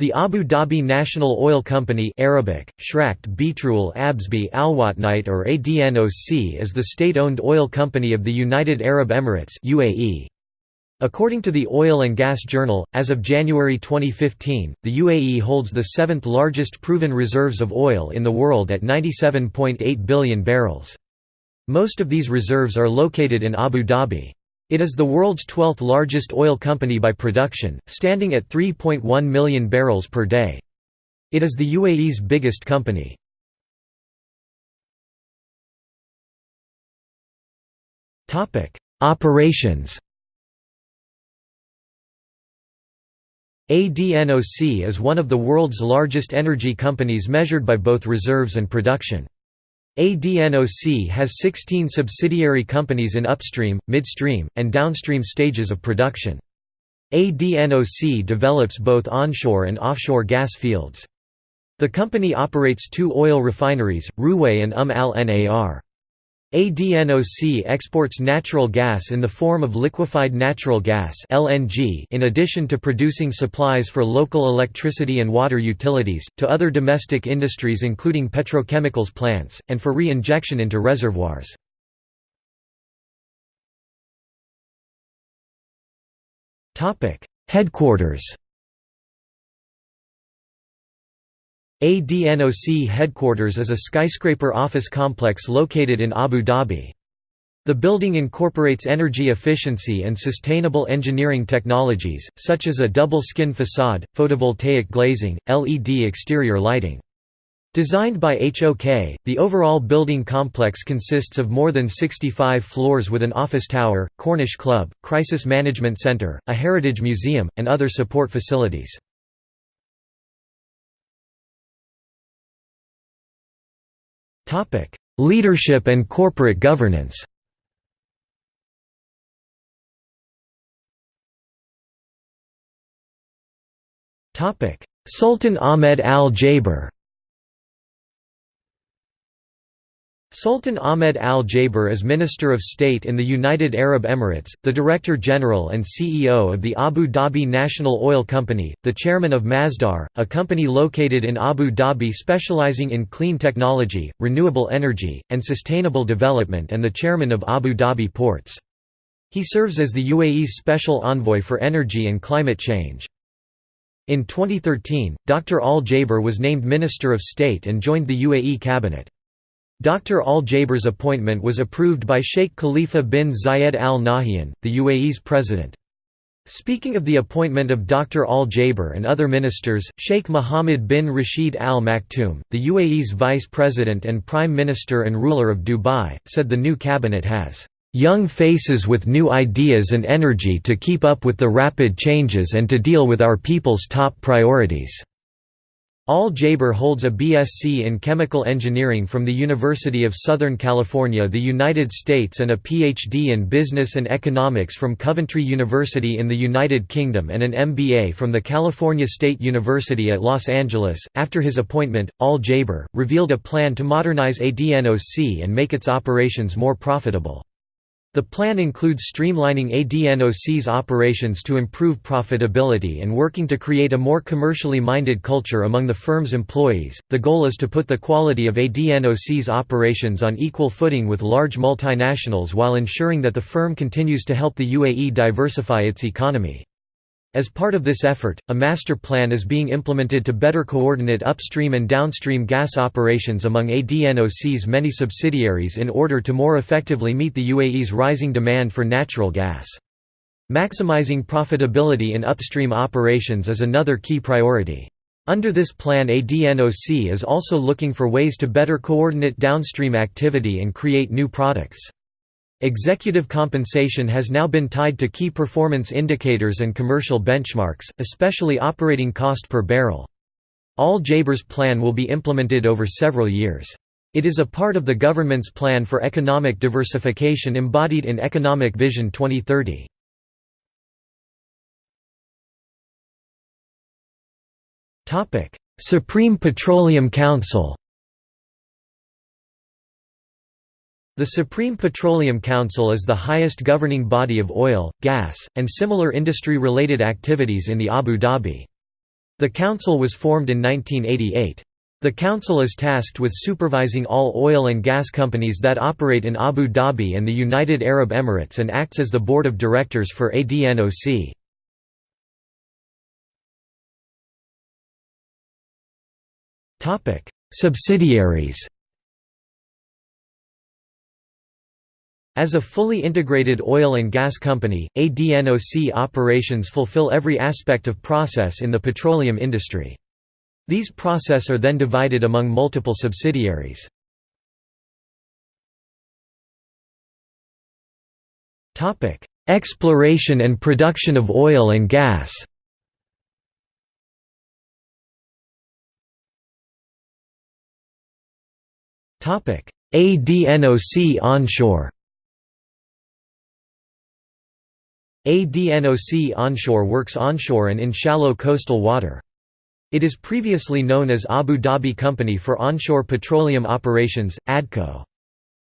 The Abu Dhabi National Oil Company Arabic, Shrakt Betrul Absbi Alwatnite or ADNOC is the state-owned oil company of the United Arab Emirates UAE. According to the Oil and Gas Journal, as of January 2015, the UAE holds the seventh largest proven reserves of oil in the world at 97.8 billion barrels. Most of these reserves are located in Abu Dhabi. It is the world's 12th largest oil company by production, standing at 3.1 million barrels per day. It is the UAE's biggest company. Operations ADNOC is one of the world's largest energy companies measured by both reserves and production. ADNOC has 16 subsidiary companies in upstream, midstream, and downstream stages of production. ADNOC develops both onshore and offshore gas fields. The company operates two oil refineries, Ruwais and Umm al-Nar. ADNOC exports natural gas in the form of liquefied natural gas (LNG) in addition to producing supplies for local electricity and water utilities, to other domestic industries including petrochemicals plants, and for re-injection into reservoirs. Topic: Headquarters ADNOC headquarters is a skyscraper office complex located in Abu Dhabi. The building incorporates energy efficiency and sustainable engineering technologies, such as a double-skin facade, photovoltaic glazing, LED exterior lighting. Designed by HOK, the overall building complex consists of more than 65 floors with an office tower, Corniche Club, crisis management center, a heritage museum, and other support facilities. Leadership and corporate governance. Sultan Ahmed al-Jaber Sultan Ahmed Al Jaber is Minister of State in the United Arab Emirates, the Director General and CEO of the Abu Dhabi National Oil Company, the Chairman of Masdar, a company located in Abu Dhabi specializing in clean technology, renewable energy, and sustainable development and the Chairman of Abu Dhabi Ports. He serves as the UAE's Special Envoy for Energy and Climate Change. In 2013, Dr. Al Jaber was named Minister of State and joined the UAE cabinet. Dr. Al-Jaber's appointment was approved by Sheikh Khalifa bin Zayed Al Nahyan, the UAE's president. Speaking of the appointment of Dr. Al-Jaber and other ministers, Sheikh Mohammed bin Rashid Al Maktoum, the UAE's vice president and prime minister and ruler of Dubai, said the new cabinet has young faces with new ideas and energy to keep up with the rapid changes and to deal with our people's top priorities. Al-Jaber holds a BSc in Chemical Engineering from the University of Southern California the United States and a PhD in Business and Economics from Coventry University in the United Kingdom and an MBA from the California State University at Los Angeles. After his appointment, Al-Jaber, revealed a plan to modernize ADNOC and make its operations more profitable. The plan includes streamlining ADNOC's operations to improve profitability and working to create a more commercially minded culture among the firm's employees. The goal is to put the quality of ADNOC's operations on equal footing with large multinationals while ensuring that the firm continues to help the UAE diversify its economy. As part of this effort, a master plan is being implemented to better coordinate upstream and downstream gas operations among ADNOC's many subsidiaries in order to more effectively meet the UAE's rising demand for natural gas. Maximizing profitability in upstream operations is another key priority. Under this plan ADNOC is also looking for ways to better coordinate downstream activity and create new products. Executive compensation has now been tied to key performance indicators and commercial benchmarks, especially operating cost per barrel. Al-Jaber's plan will be implemented over several years. It is a part of the government's plan for economic diversification embodied in Economic Vision 2030. Supreme Petroleum Council The Supreme Petroleum Council is the highest governing body of oil, gas, and similar industry-related activities in the Abu Dhabi. The council was formed in 1988. The council is tasked with supervising all oil and gas companies that operate in Abu Dhabi and the United Arab Emirates and acts as the board of directors for ADNOC. Subsidiaries As a fully integrated oil and gas company, ADNOC operations fulfill every aspect of process in the petroleum industry. These process are then divided among multiple subsidiaries. Exploration and production of oil and gas ADNOC onshore ADNOC onshore works onshore and in shallow coastal water. It is previously known as Abu Dhabi Company for Onshore Petroleum Operations, ADCO.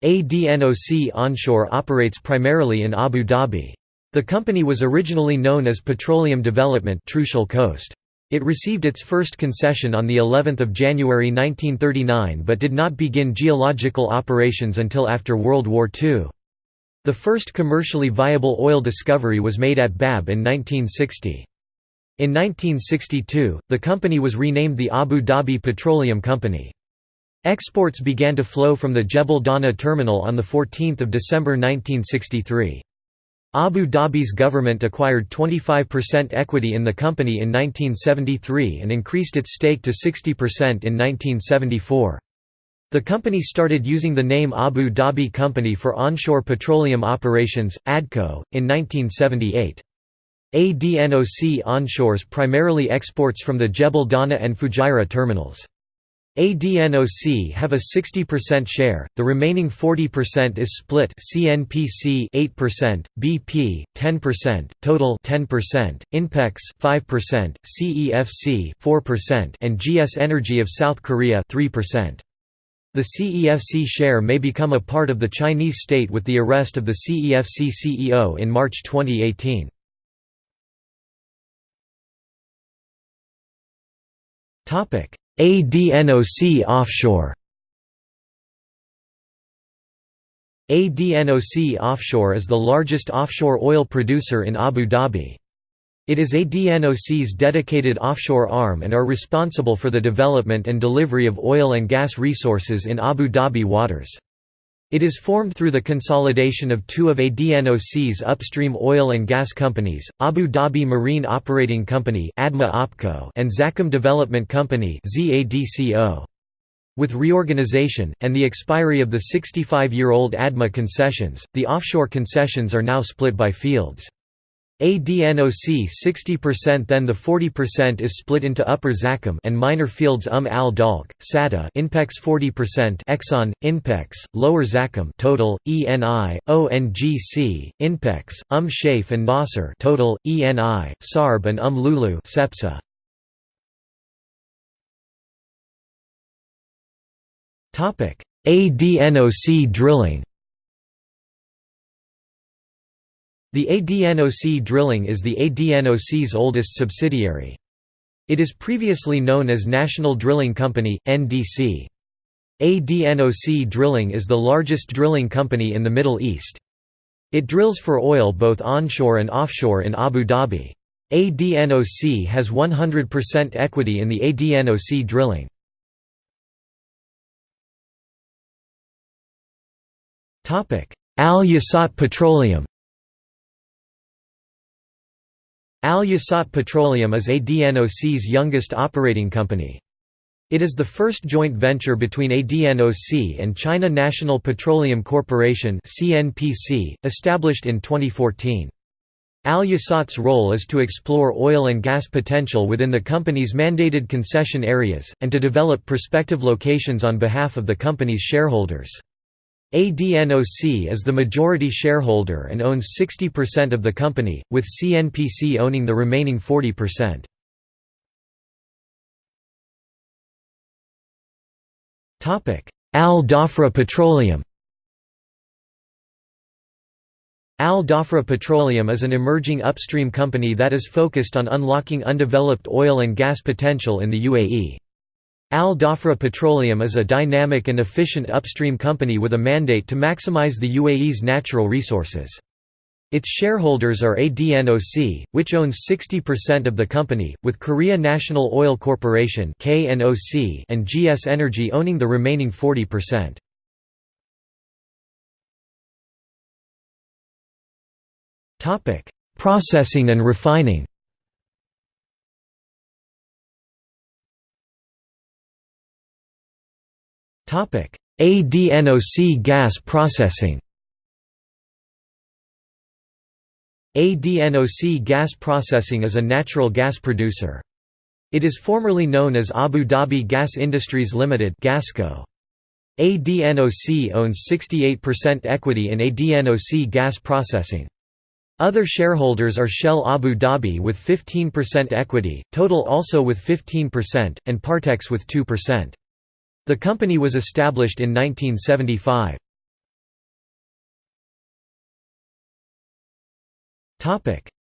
ADNOC onshore operates primarily in Abu Dhabi. The company was originally known as Petroleum Development Trucial Coast. It received its first concession on the 11th of January 1939 but did not begin geological operations until after World War II. The first commercially viable oil discovery was made at Bab in 1960. In 1962, the company was renamed the Abu Dhabi Petroleum Company. Exports began to flow from the Jebel Dana terminal on 14 December 1963. Abu Dhabi's government acquired 25% equity in the company in 1973 and increased its stake to 60% in 1974. The company started using the name Abu Dhabi Company for onshore petroleum operations, ADCO, in 1978. ADNOC onshores primarily exports from the Jebel Dana and Fujairah terminals. ADNOC have a 60% share, the remaining 40% is split CNPC 8%, BP 10%, Total 10%, Inpex 5%, CEFC 4% and GS Energy of South Korea 3%. The CEFC share may become a part of the Chinese state with the arrest of the CEFC CEO in March 2018. ADNOC offshore ADNOC Offshore is the largest offshore oil producer in Abu Dhabi. It is ADNOC's dedicated offshore arm and are responsible for the development and delivery of oil and gas resources in Abu Dhabi waters. It is formed through the consolidation of two of ADNOC's upstream oil and gas companies, Abu Dhabi Marine Operating Company and Zakum Development Company With reorganization, and the expiry of the 65-year-old ADMA concessions, the offshore concessions are now split by fields. ADNOC 60% then the 40% is split into Upper Zakum and minor fields Um al Dalq, Sada Inpex 40% Exxon, Inpex, Lower Zakum total, ENI, ONGC, Inpex, Um Shaif and Nasser total, ENI, Sarb and Um Lulu Cepsa. ADNOC drilling The ADNOC Drilling is the ADNOC's oldest subsidiary. It is previously known as National Drilling Company, NDC. ADNOC Drilling is the largest drilling company in the Middle East. It drills for oil both onshore and offshore in Abu Dhabi. ADNOC has 100% equity in the ADNOC Drilling. Al Yasat Petroleum Al Yasat Petroleum is ADNOC's youngest operating company. It is the first joint venture between ADNOC and China National Petroleum Corporation established in 2014. Al Yasat's role is to explore oil and gas potential within the company's mandated concession areas, and to develop prospective locations on behalf of the company's shareholders. ADNOC is the majority shareholder and owns 60% of the company, with CNPC owning the remaining 40%. Al Dhafra Petroleum Al Dhafra Petroleum is an emerging upstream company that is focused on unlocking undeveloped oil and gas potential in the UAE. Al Dhafra Petroleum is a dynamic and efficient upstream company with a mandate to maximize the UAE's natural resources. Its shareholders are ADNOC, which owns 60% of the company, with Korea National Oil Corporation and GS Energy owning the remaining 40%. Topic: Processing and refining. ADNOC gas processing. ADNOC Gas Processing is a natural gas producer. It is formerly known as Abu Dhabi Gas Industries Limited (Gasco). ADNOC owns 68% equity in ADNOC Gas Processing. Other shareholders are Shell Abu Dhabi with 15% equity, Total also with 15%, and Partex with 2%. The company was established in 1975.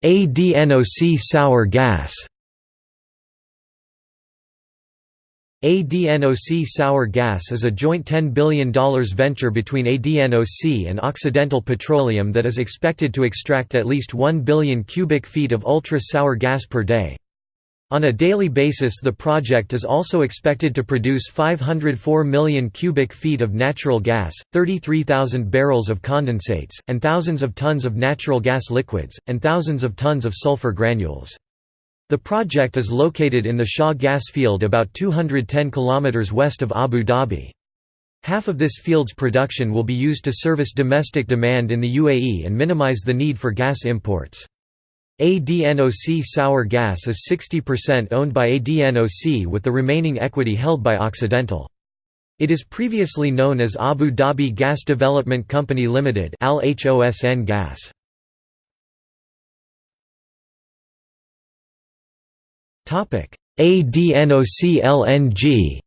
ADNOC sour gas ADNOC Sour Gas is a joint $10 billion venture between ADNOC and Occidental Petroleum that is expected to extract at least 1 billion cubic feet of ultra-sour gas per day. On a daily basis the project is also expected to produce 504 million cubic feet of natural gas, 33,000 barrels of condensates, and thousands of tons of natural gas liquids, and thousands of tons of sulfur granules. The project is located in the Shah gas field about 210 km west of Abu Dhabi. Half of this field's production will be used to service domestic demand in the UAE and minimize the need for gas imports. ADNOC Sour Gas is 60% owned by ADNOC with the remaining equity held by Occidental. It is previously known as Abu Dhabi Gas Development Company Limited Al -Hosn Gas. ADNOC LNG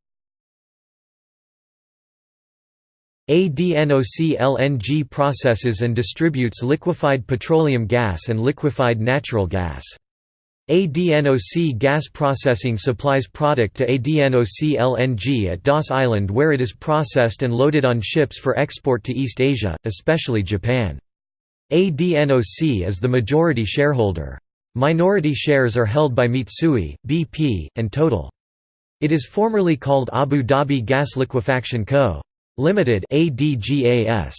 ADNOC LNG processes and distributes liquefied petroleum gas and liquefied natural gas. ADNOC Gas Processing supplies product to ADNOC LNG at Das Island where it is processed and loaded on ships for export to East Asia, especially Japan. ADNOC is the majority shareholder. Minority shares are held by Mitsui, BP, and Total. It is formerly called Abu Dhabi Gas Liquefaction Co. Limited ADGAS.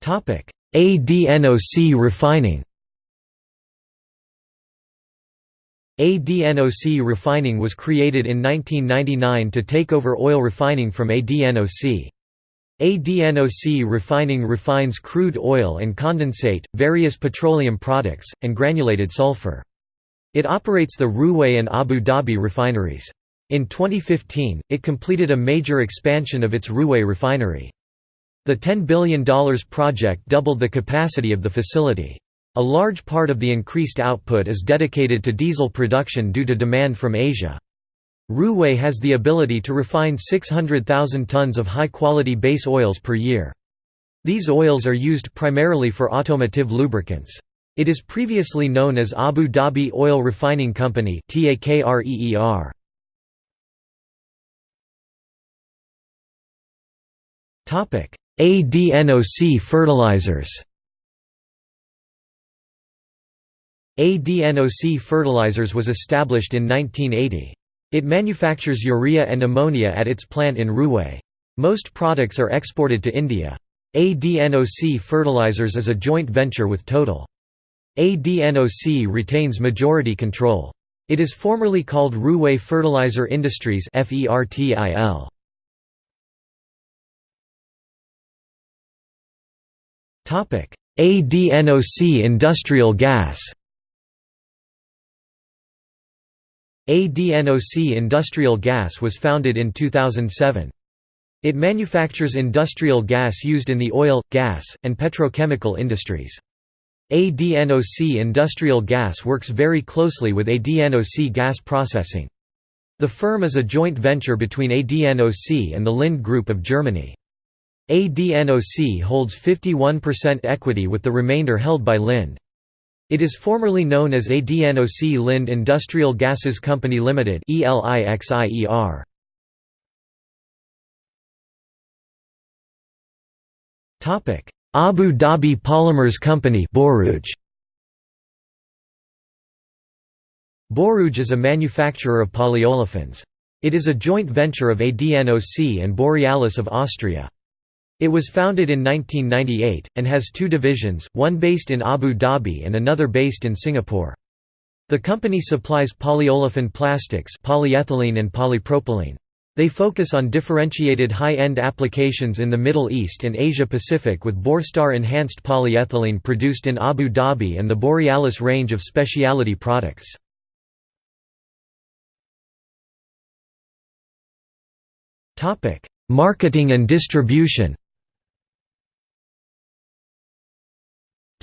Topic: ADNOC refining. ADNOC refining was created in 1999 to take over oil refining from ADNOC. ADNOC refining refines crude oil and condensate, various petroleum products, and granulated sulfur. It operates the Ruwais and Abu Dhabi refineries. In 2015, it completed a major expansion of its Ruwais refinery. The $10 billion project doubled the capacity of the facility. A large part of the increased output is dedicated to diesel production due to demand from Asia. Ruwais has the ability to refine 600,000 tons of high-quality base oils per year. These oils are used primarily for automotive lubricants. It is previously known as Abu Dhabi Oil Refining Company ADNOC fertilizers ADNOC Fertilizers was established in 1980. It manufactures urea and ammonia at its plant in Ruwais. Most products are exported to India. ADNOC Fertilizers is a joint venture with Total. ADNOC retains majority control. It is formerly called Ruwais Fertilizer Industries ADNOC Industrial Gas ADNOC Industrial Gas was founded in 2007. It manufactures industrial gas used in the oil, gas, and petrochemical industries. ADNOC Industrial Gas works very closely with ADNOC Gas Processing. The firm is a joint venture between ADNOC and the Linde Group of Germany. ADNOC holds 51% equity with the remainder held by Linde. It is formerly known as ADNOC Linde Industrial Gases Company Limited (ELIXIER). Topic: Abu Dhabi Polymers Company Borouge. Borouge is a manufacturer of polyolefins. It is a joint venture of ADNOC and Borealis of Austria. It was founded in 1998, and has two divisions, one based in Abu Dhabi and another based in Singapore. The company supplies polyolefin plastics polyethylene and polypropylene. They focus on differentiated high-end applications in the Middle East and Asia Pacific with Borstar enhanced polyethylene produced in Abu Dhabi and the Borealis range of specialty products. Marketing and distribution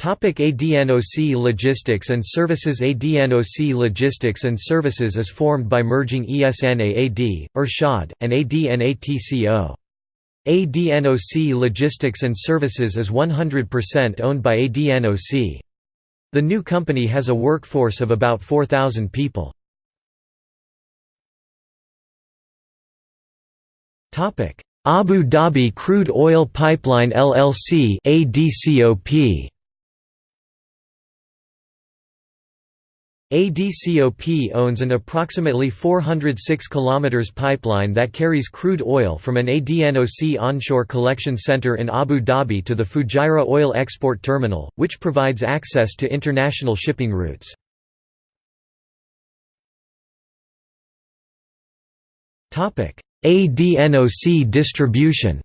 ADNOC Logistics and Services ADNOC Logistics and Services is formed by merging ESNAAD, Irshad, and ADNATCO. ADNOC Logistics and Services is 100% owned by ADNOC. The new company has a workforce of about 4,000 people. Abu Dhabi Crude Oil Pipeline LLC ADCOP ADCOP owns an approximately 406 km pipeline that carries crude oil from an ADNOC onshore collection center in Abu Dhabi to the Fujairah Oil Export Terminal, which provides access to international shipping routes. ADNOC distribution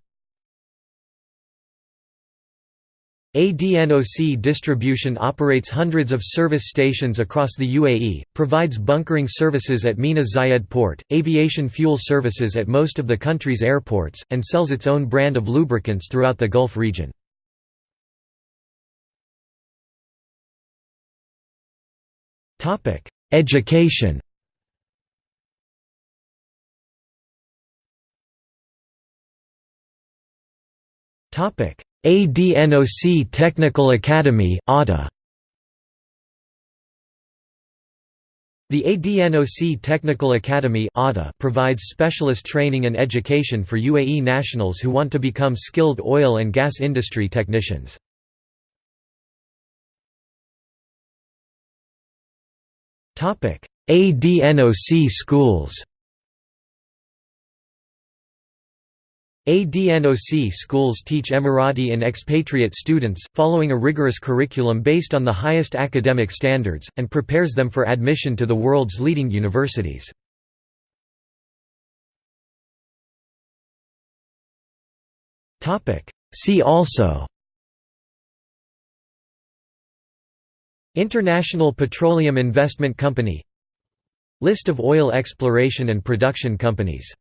ADNOC Distribution operates hundreds of service stations across the UAE, provides bunkering services at Mina Zayed Port, aviation fuel services at most of the country's airports, and sells its own brand of lubricants throughout the Gulf region. Education Topic ADNOC Technical Academy ATA. The ADNOC Technical Academy provides specialist training and education for UAE nationals who want to become skilled oil and gas industry technicians. ADNOC schools ADNOC schools teach Emirati and expatriate students, following a rigorous curriculum based on the highest academic standards, and prepares them for admission to the world's leading universities. See also International Petroleum Investment Company List of oil exploration and production companies